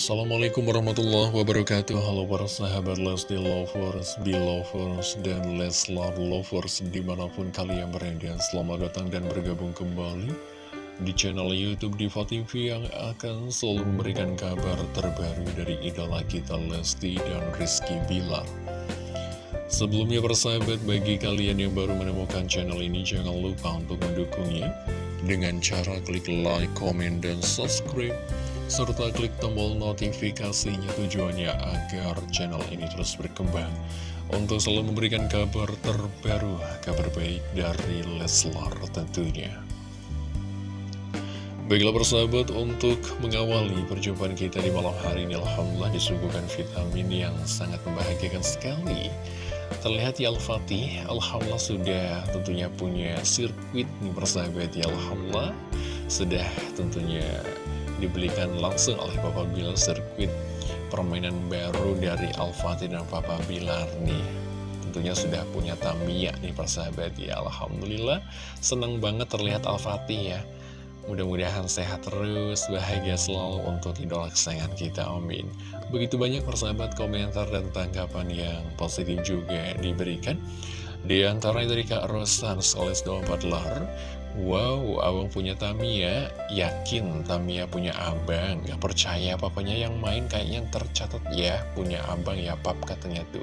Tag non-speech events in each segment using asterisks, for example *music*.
Assalamualaikum warahmatullahi wabarakatuh. Halo para sahabat Lesti Lovers, Belovers, dan Leslar Lovers Di mana pun kalian berada Selamat datang dan bergabung kembali Di channel Youtube Diva TV Yang akan selalu memberikan kabar terbaru Dari idola kita Lesti dan Rizky Bilar. Sebelumnya persahabat bagi kalian yang baru menemukan channel ini Jangan lupa untuk mendukungnya Dengan cara klik like, comment, dan subscribe serta klik tombol notifikasinya tujuannya agar channel ini terus berkembang untuk selalu memberikan kabar terbaru, kabar baik dari Leslar tentunya. Baiklah persahabat, untuk mengawali perjumpaan kita di malam hari ini, Alhamdulillah disuguhkan vitamin yang sangat membahagiakan sekali. Terlihat ya Al-Fatih, Alhamdulillah sudah tentunya punya sirkuit nih persahabat ya Alhamdulillah. Sudah tentunya dibelikan langsung oleh Papa Bilar sirkuit permainan baru dari Al-Fatih dan Papa Bilar nih. Tentunya sudah punya Tamiya nih persahabat. Ya Alhamdulillah senang banget terlihat Al-Fatih ya. Mudah-mudahan sehat terus bahagia selalu untuk idola kesayangan kita amin. Begitu banyak persahabat komentar dan tanggapan yang positif juga diberikan. Di antaranya dari Kak Rosan Soles 24 lar Wow, abang punya Tamiya, yakin Tamiya punya abang, gak percaya papanya yang main kayaknya tercatat ya, punya abang ya pap katanya tuh.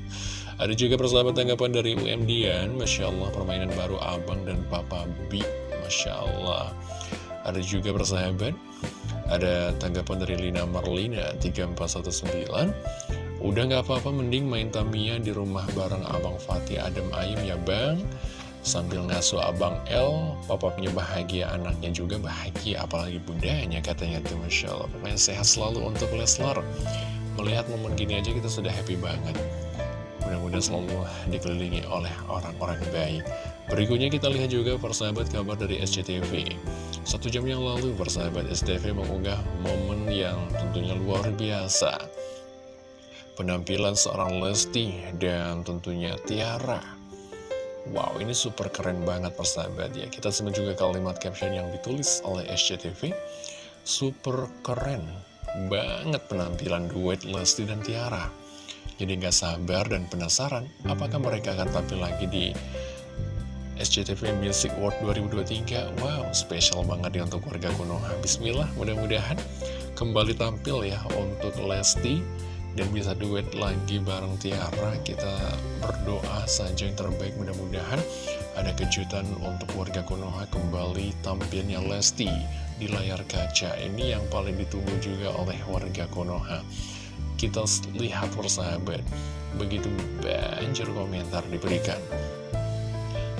*laughs* Ada juga persahabat tanggapan dari UM Dian, Masya Allah permainan baru abang dan papa B, Masya Allah. Ada juga persahabat, ada tanggapan dari Lina Marlina 3419, Udah gak apa-apa mending main Tamiya di rumah bareng abang Fatih Adem Ayem ya bang Sambil ngasuh abang L, papapnya bahagia, anaknya juga bahagia, apalagi bundanya katanya tuh Masya Allah. Pokoknya sehat selalu untuk Leslar. Melihat momen gini aja kita sudah happy banget. Mudah-mudahan selalu dikelilingi oleh orang-orang baik. Berikutnya kita lihat juga persahabat kabar dari SCTV. Satu jam yang lalu persahabat SCTV mengunggah momen yang tentunya luar biasa. Penampilan seorang Lesti dan tentunya Tiara Wow, ini super keren banget persahabat ya. Kita simak juga kalimat caption yang ditulis oleh SCTV. Super keren banget penampilan duet Lesti dan Tiara. Jadi nggak sabar dan penasaran apakah mereka akan tampil lagi di SCTV Music World 2023. Wow, spesial banget ya untuk warga Konoha. Bismillah, mudah-mudahan kembali tampil ya untuk Lesti dan bisa duet lagi bareng Tiara. Kita berdoa saja yang terbaik. Mudah-mudahan ada kejutan untuk warga Konoha kembali tampilnya Lesti di layar kaca ini yang paling ditunggu juga oleh warga Konoha. Kita lihat persahabat begitu banjir komentar diberikan.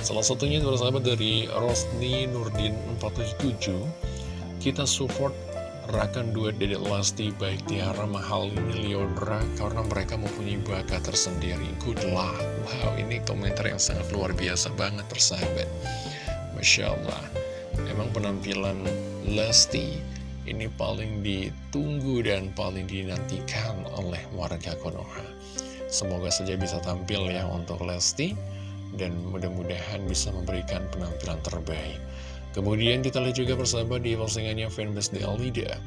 Salah satunya persahabat dari Rosni Nurdin 477 kita support Rakan duet Dedek Lesti baik Tiara Mahal ini Leodra karena mereka mempunyai bakat tersendiri. Good luck. Wow, ini komentar yang sangat luar biasa banget persahabat. Masya Allah. Emang penampilan Lesti ini paling ditunggu dan paling dinantikan oleh warga Konoha. Semoga saja bisa tampil ya untuk Lesti dan mudah-mudahan bisa memberikan penampilan terbaik. Kemudian kita lihat juga persahabat di postingannya fanbase di Alida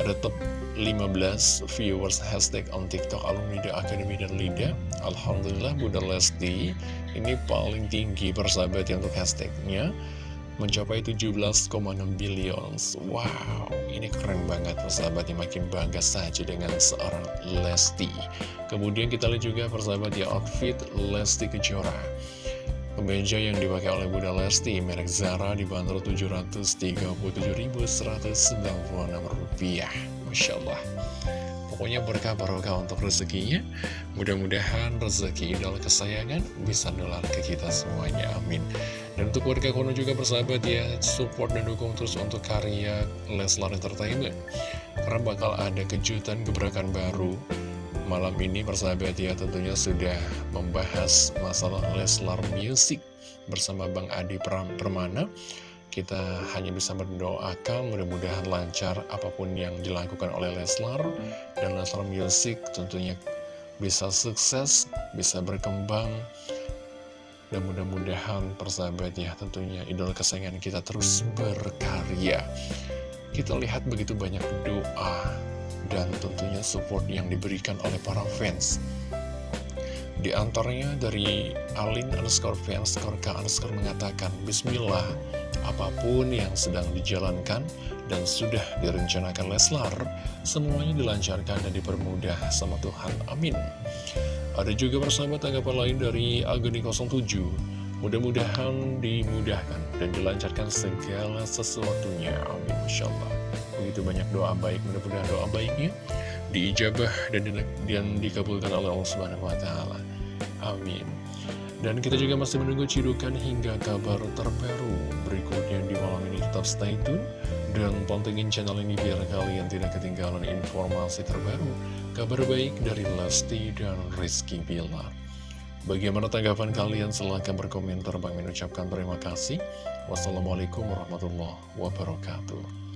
Ada top 15 viewers hashtag on TikTok alumni The Academy dan Lida. Alhamdulillah Bunda Lesti ini paling tinggi persahabat ya untuk hashtagnya. Mencapai 17,6 billion Wow, ini keren banget persahabat yang makin bangga saja dengan seorang Lesti. Kemudian kita lihat juga persahabat ya outfit Lesti Kejora Kemeja yang dipakai oleh Bunda Lesti, merek Zara dibanderol Rp737.196. Masya Allah. Pokoknya berkah barokah untuk rezekinya. Mudah-mudahan rezeki idol kesayangan bisa nular ke kita semuanya. Amin. Dan untuk warga Kono juga bersahabat ya, support dan dukung terus untuk karya Leslar Entertainment. Karena bakal ada kejutan gebrakan baru malam ini persahabat ya tentunya sudah membahas masalah Leslar Music bersama Bang Adi Permana. Kita hanya bisa berdoakan mudah-mudahan lancar apa pun yang dilakukan oleh Leslar. Dan Leslar Music tentunya bisa sukses, bisa berkembang. Dan mudah-mudahan persahabat ya tentunya idol kesayangan kita terus berkarya. Kita lihat begitu banyak doa dan tentunya support yang diberikan oleh para fans. Di antaranya dari Alin underscore fans, Korka underscore mengatakan, Bismillah, apa pun yang sedang dijalankan dan sudah direncanakan Leslar, semuanya dilancarkan dan dipermudah sama Tuhan. Amin. Ada juga persahabat tanggapan lain dari Agni 07. Mudah-mudahan dimudahkan dan dilancarkan segala sesuatunya. Amin. Masya Allah. Begitu banyak doa baik, mudah-mudahan doa baiknya diijabah dan, dan dikabulkan oleh Allah Subhanahu wa taala. Amin. Dan kita juga masih menunggu cidukan hingga kabar terbaru berikutnya di malam ini tetap stay tune dan pantengin channel ini biar kalian tidak ketinggalan informasi terbaru, kabar baik dari Lesti dan Rizky Bilar. Bagaimana tanggapan kalian? Silahkan berkomentar. Bang mengucapkan terima kasih. Wassalamualaikum warahmatullahi wabarakatuh.